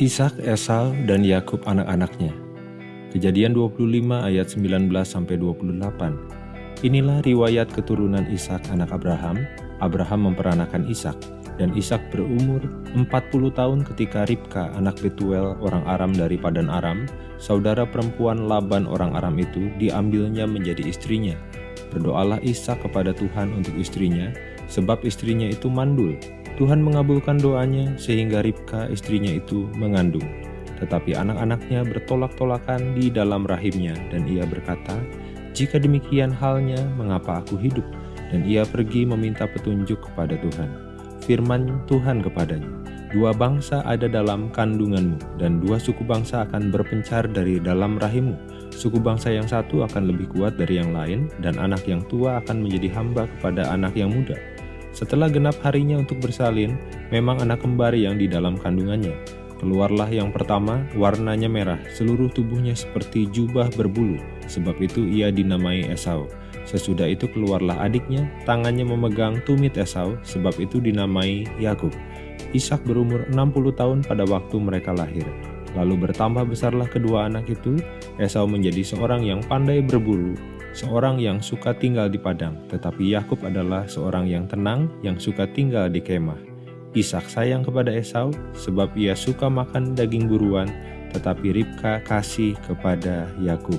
Ishak, Esau, dan Yakub anak-anaknya. Kejadian 25 ayat 19 sampai 28. Inilah riwayat keturunan Ishak anak Abraham. Abraham memperanakan Ishak, dan Ishak berumur 40 tahun ketika Ribka anak Betuel orang Aram dari Padan Aram, saudara perempuan Laban orang Aram itu diambilnya menjadi istrinya. Berdoalah Ishak kepada Tuhan untuk istrinya, sebab istrinya itu mandul, Tuhan mengabulkan doanya sehingga Ribka istrinya itu mengandung. Tetapi anak-anaknya bertolak-tolakan di dalam rahimnya dan ia berkata, Jika demikian halnya, mengapa aku hidup? Dan ia pergi meminta petunjuk kepada Tuhan. Firman Tuhan kepadanya, Dua bangsa ada dalam kandunganmu, dan dua suku bangsa akan berpencar dari dalam rahimmu. Suku bangsa yang satu akan lebih kuat dari yang lain, dan anak yang tua akan menjadi hamba kepada anak yang muda setelah genap harinya untuk bersalin, memang anak kembar yang di dalam kandungannya. Keluarlah yang pertama, warnanya merah, seluruh tubuhnya seperti jubah berbulu, sebab itu ia dinamai Esau. Sesudah itu keluarlah adiknya, tangannya memegang tumit Esau, sebab itu dinamai Yakub. Ishak berumur 60 tahun pada waktu mereka lahir. Lalu bertambah besarlah kedua anak itu, Esau menjadi seorang yang pandai berburu, seorang yang suka tinggal di padang, tetapi Yakub adalah seorang yang tenang yang suka tinggal di kemah. Ishak sayang kepada Esau sebab ia suka makan daging buruan, tetapi Ribka kasih kepada Yakub.